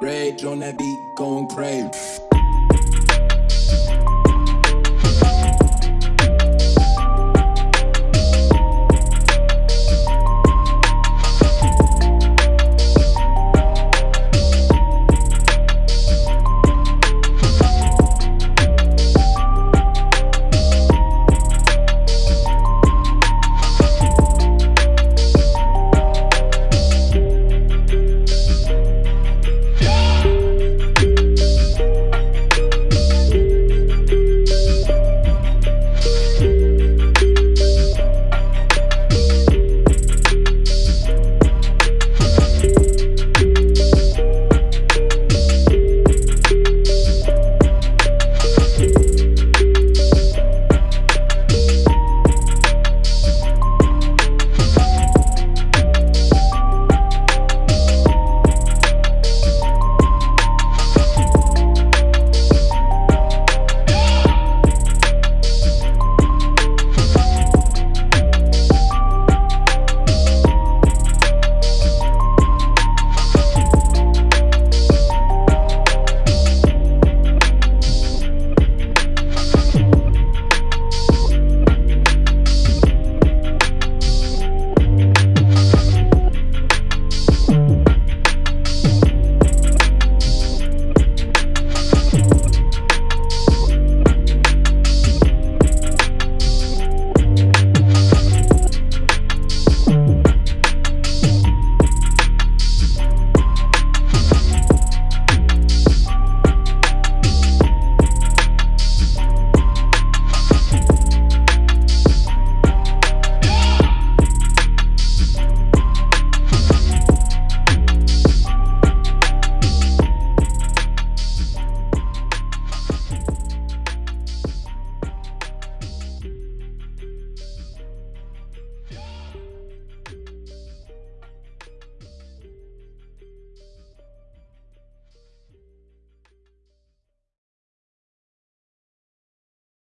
Rage on that beat, going crazy.